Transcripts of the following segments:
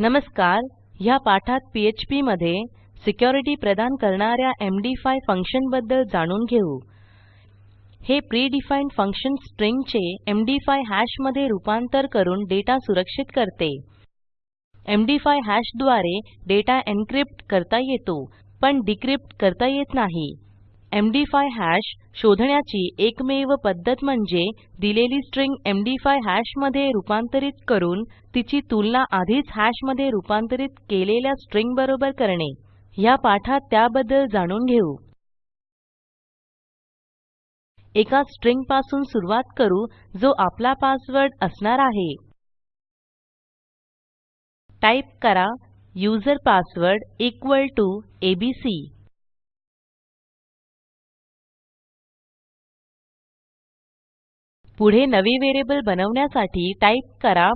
नमस्कार ह्या पाठात पीएचपी मध्ये सिक्युरिटी प्रदान करणाऱ्या एमडी5 फंक्शनबद्दल जाणून घेऊ. हे प्रिडिफाईन्ड फंक्शन स्ट्रिंगचे एमडी5 हॅशमध्ये रूपांतर करून डेटा सुरक्षित करते. एमडी5 हॅशद्वारे डेटा एन्क्रिप्ट करता येतो पण डिक्रिप्ट करता येत नाही. एमडी5 हॅश शोधण्याची एकमेव पद्धत म्हणजे दिलेली स्ट्रिंग एमडी5 हॅशमध्ये रूपांतरित करून तिची तुलना आधीच हॅशमध्ये रूपांतरित केलेल्या स्ट्रिंग बरोबर करणे. ह्या पाठात त्याबद्दल जाणून घेऊ. एका स्ट्रिंगपासून सुरूवात करू जो आपला पासवर्ड असणार आहे. टाईप करा user password equal to ABC पुढे नवे व्हेरिएबल बनवण्यासाठी टाईप करा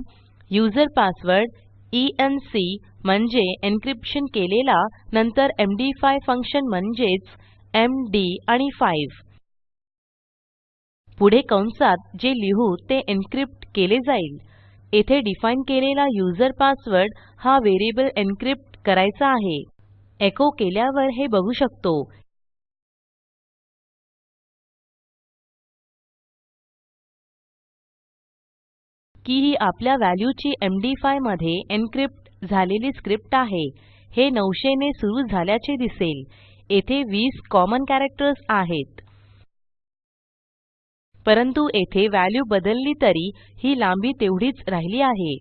युजर पासवर्ड ईएनसी म्हणजे एन्क्रिप्शन केलेला नंतर एमडी5 फंक्शन म्हणजेच एमडी आणि 5 पुढे कंसात जे लिहू ते एन्क्रिप्ट केले जाईल. येथे डिफाईन केलेला युजर पासवर्ड हा व्हेरिएबल एन्क्रिप्ट करायचा आहे. एको केल्यावर हे बघू शकतो. की ही आपल्या व्हॅल्यूची एमडी5 मध्ये एन्क्रिप्ट झालेली स्क्रिप्ट आहे. हे 900 ने सुरू झाल्याचे दिसेल. येथे 20 कॉमन कॅरेक्टर्स आहेत. परंतु येथे व्हॅल्यू बदलली तरी ही लांबी तेवढीच राहिली आहे.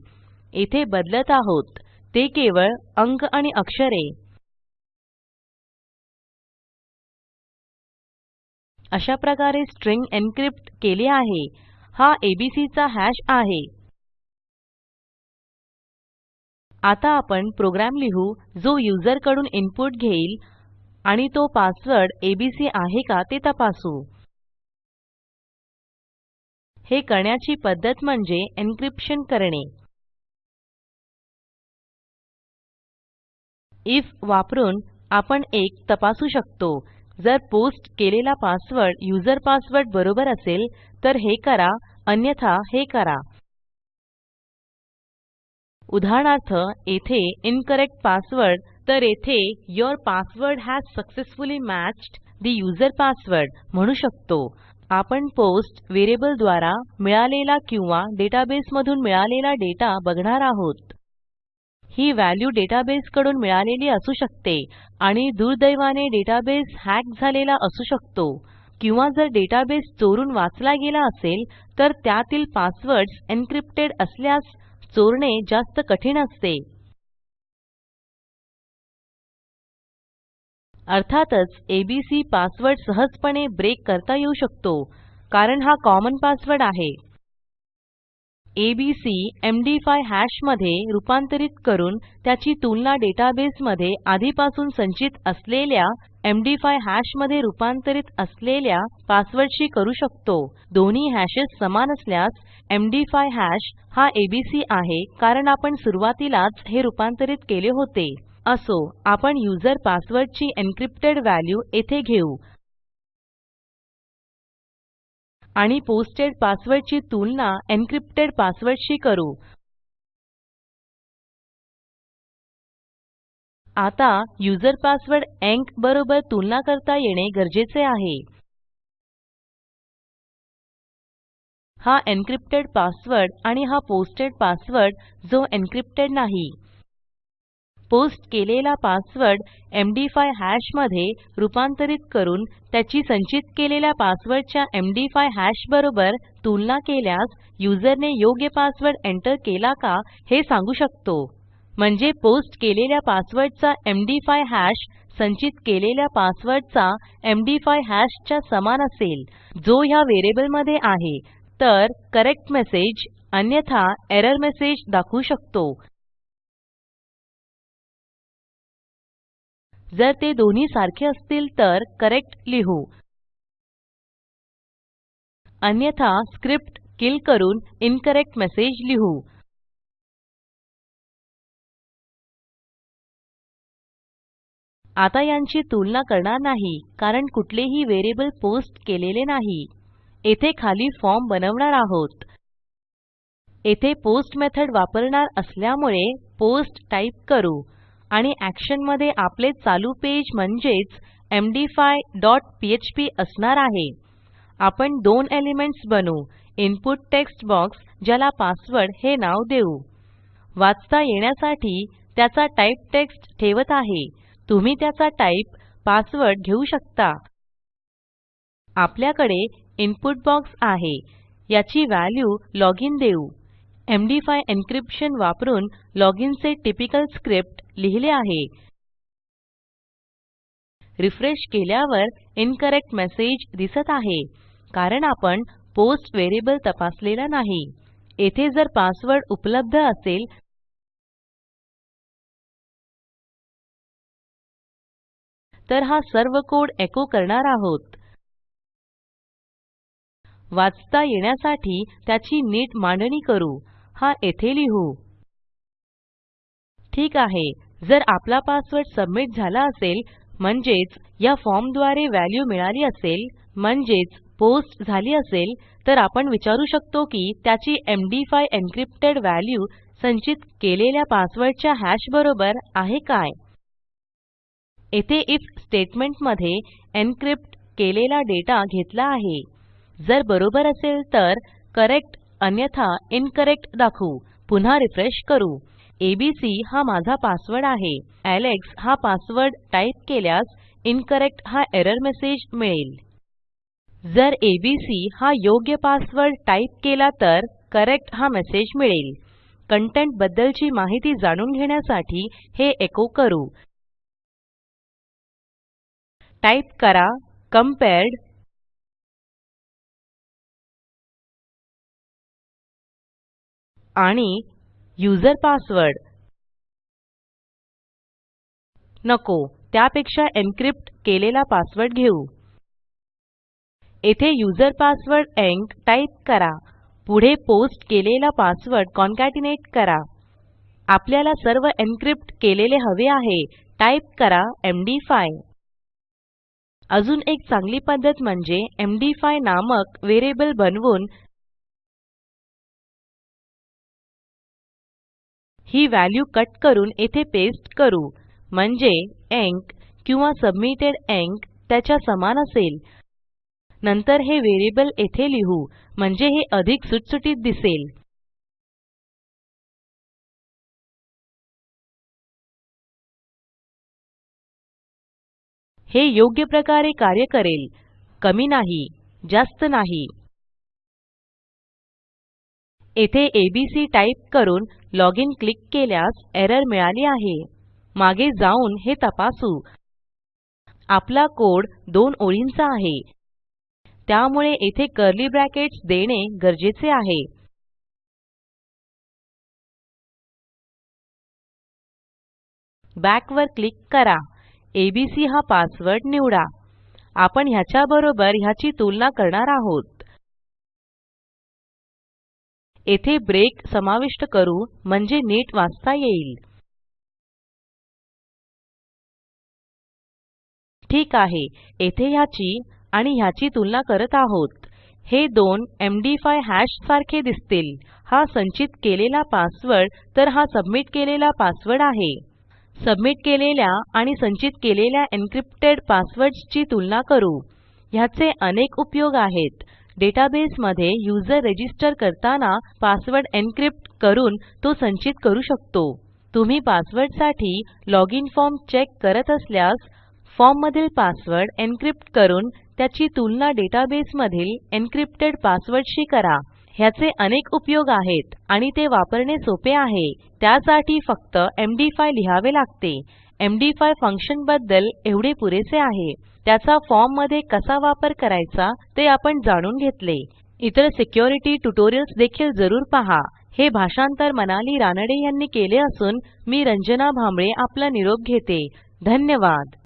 येथे बदलत आहोत. ते केवळ अंक आणि अक्षरे. अशा प्रकारे स्ट्रिंग एन्क्रिप्ट केली आहे. हा एबीसी चा हॅश आहे. आता आपण प्रोग्राम लिहू जो युजरकडून इनपुट घेईल आणि तो पासवर्ड एबीसी आहे का ते तपासू. हे करण्याची पद्धत म्हणजे एन्क्रिप्शन करणे. आयएफ वापरून आपण एक तपासू शकतो. जर पोस्ट केलेला पासवर्ड युजर पासवर्ड बरोबर असेल तर हे करा अन्यथा हे करा. उदाहरणार्थ येथे इन्करेक्ट पासवर्ड तर येथे your password has successfully matched the user password म्हणू शकतो. आपण पोस्ट व्हेरिएबल द्वारा मिळालेला किंवा डेटाबेस मधून मिळालेला डेटा बघणार आहोत. ही व्हॅल्यू डेटाबेस कडून मिळालेली असू शकते आणि दुर्दैवाने डेटाबेस हॅक झालेला असू शकतो. किंवा जर डेटाबेस चोरून वाचला गेला असेल तर त्यातील पासवर्ड्स एन्क्रिप्टेड असल्यास चोरणे जास्त कठीण असते. अर्थातच एबीसी पासवर्ड सहजपणे ब्रेक करता येऊ शकतो कारण हा कॉमन पासवर्ड आहे. एबीसी एमडी5 हॅश मधे रूपांतरित करून त्याची तुलना डेटाबेसमध्ये आधीपासून संचित असलेल्या एमडी5 हॅश मधे रूपांतरित असलेल्या पासवर्डशी करू शकतो. दोन्ही हॅशेस समान असल्यास एमडी5 हॅश हा एबीसी आहे कारण आपण सुरूवातीलाच हे रूपांतरित केले होते. असो आपण युजर पासवर्डची एन्क्रिप्टेड व्हॅल्यू येथे घेऊ. आणि पोस्टेड पासवर्डची तुलना एन्क्रिप्टेड पासवर्डशी करू. आता युजर पासवर्ड ईएनसी बरोबर तुलना करता येणे गरजेचे आहे. हा एन्क्रिप्टेड पासवर्ड आणि हा पोस्टेड पासवर्ड जो एन्क्रिप्टेड नाही. पोस्ट केलेला पासवर्ड एमडी5 हॅशमध्ये रूपांतरित करून त्याची संचित केलेल्या पासवर्डच्या एमडी5 हॅश बरोबर तुलना केल्यास युजरने योग्य पासवर्ड एंटर केला का हे सांगू शकतो. म्हणजे पोस्ट केलेल्या पासवर्डचा एमडी5 हॅश संचित केलेल्या पासवर्डचा एमडी5 हॅश च्या समान असेल. जो ह्या व्हेरिएबलमध्ये आहे. तर करेक्ट मेसेज अन्यथा एरर मेसेज दाखवू शकतो. जर ते दोन्ही सारखे असतील तर करेक्ट लिहू. अन्यथा स्क्रिप्ट किल करून इन्करेक्ट मेसेज लिहू. आता यांची तुलना करणार नाही कारण कुठलेही व्हेरिएबल पोस्ट केलेले नाही. येथे खाली फॉर्म बनवणार आहोत. येथे पोस्ट मेथड वापरणार असल्यामुळे पोस्ट टाईप करू. आणि एक्शनमध्ये आपले चालू पेज म्हणजेच एमडी5 डॉट पीएचपी असणार आहे. आपण दोन एलिमेंट्स बनवू. इनपुट टेक्स्ट बॉक्स ज्याला पासवर्ड हे नाव देऊ. वाचता येण्यासाठी त्याचा टाइप टेक्स्ट ठेवत आहे. तुम्ही त्याचा टाइप पासवर्ड घेऊ शकता. आपल्याकडे इनपुट बॉक्स आहे. याची व्हॅल्यू लॉजिन देऊ. एमडी5 एन्क्रिप्शन वापरून लॉजिन चे टिपिकल स्क्रिप्ट लिहिले आहे. रिफ्रेश केल्यावर इन्करेक्ट मेसेज दिसत आहे. कारण आपण पोस्ट व्हेरिएबल तपासलेला नाही. येथे जर पासवर्ड उपलब्ध असेल तर हा सर्व कोड एको करणार आहोत. वाचता येण्यासाठी त्याची नीट मांडणी करू. हा येथे लिहू. ठीक आहे. जर आपला पासवर्ड सबमिट झाला असेल म्हणजेच या फॉर्मद्वारे व्हॅल्यू मिळाली असेल म्हणजेच पोस्ट झाली असेल तर आपण विचारू शकतो की त्याची एमडी5 एन्क्रिप्टेड व्हॅल्यू संचित केलेल्या पासवर्डच्या हॅश बरोबर आहे काय? येथे आयएफ स्टेटमेंटमध्ये एन्क्रिप्ट केलेला डेटा घेतला आहे. जर बरोबर असेल तर करेक्ट अन्यथा इन्करेक्ट दाखवू. पुन्हा रिफ्रेश करू. एबीसी हा माझा पासवर्ड आहे. एलेक्स हा पासवर्ड टाईप केल्यास इन्करेक्ट हा एरर मेसेज मिळेल. जर एबीसी हा योग्य पासवर्ड टाईप केला तर करेक्ट हा मेसेज मिळेल. कंटेंट बद्दलची माहिती जाणून घेण्यासाठी हे एको करू. टाईप करा. कंपेअर्ड आणि यूझर पासवर्ड नको त्यापेक्षा एन्क्रिप्ट केलेला पासवर्ड घेऊ. येथे यूझर पासवर्ड ईएनसी टाईप करा. पुढे पोस्ट केलेला पासवर्ड कॉन्केटनेट करा. आपल्याला सर्व एन्क्रिप्ट केलेले हवे आहे टाईप करा एमडी5 अजून एक चांगली पद्धत म्हणजे एमडी5 नामक व्हेरिएबल बनवून ही व्हॅल्यू कट करून येथे पेस्ट करू. म्हणजे ईएनसी किंवा सबमिटेड ईएनसी त्याच्या समान असेल. नंतर हे व्हेरिएबल येथे लिहू. म्हणजे हे अधिक सुटसुटीत दिसेल. हे योग्य प्रकारे कार्य करेल. कमी नाही जास्त नाही. येथे एबीसी टाईप करून लॉजिन क्लिक केल्यास एरर मिळाली आहे. मागे जाऊन हे तपासू. आपला कोड दोन ओळींचा आहे. त्यामुळे येथे कर्ली ब्रॅकेट्स देणे गरजेचे आहे. बॅक वर क्लिक करा. एबीसी हा पासवर्ड निवडा. आपण ह्याच्या बरोबर ह्याची तुलना करणार आहोत. येथे ब्रेक समाविष्ट करू म्हणजे नीट वाचता येईल. ठीक आहे येथे ह्याची आणि ह्याची तुलना करत आहोत. हे दोन एमडी5 हॅश सारखे दिसतील. हा संचित केलेला पासवर्ड तर हा सबमिट केलेला पासवर्ड आहे. सबमिट केलेल्या आणि संचित केलेल्या एन्क्रिप्टेड पासवर्ड्स ची तुलना करू. ह्याचे अनेक उपयोग आहेत. डेटाबेसमध्ये युजर रजिस्टर करताना पासवर्ड एन्क्रिप्ट करून तो संचित करू शकतो. तुम्ही पासवर्डसाठी लॉजिन फॉर्म चेक करत असल्यास फॉर्ममधील पासवर्ड एन्क्रिप्ट करून त्याची तुलना डेटाबेसमधील एन्क्रिप्टेड पासवर्डशी करा. ह्याचे अनेक उपयोग आहेत आणि ते वापरणे सोपे आहे. त्यासाठी फक्त एमडी5 लिहावे लागते. एमडी5 फंक्शनबद्दल एवढे पुरेसे आहे. त्याचा फॉर्ममध्ये कसा वापर करायचा ते आपण जाणून घेतले. इतर सिक्युरिटी ट्युटोरियल्स देखील जरूर पहा. हे भाषांतर मनाली रानडे यांनी केले असून मी रंजना भांबळे आपला निरोप घेते. धन्यवाद.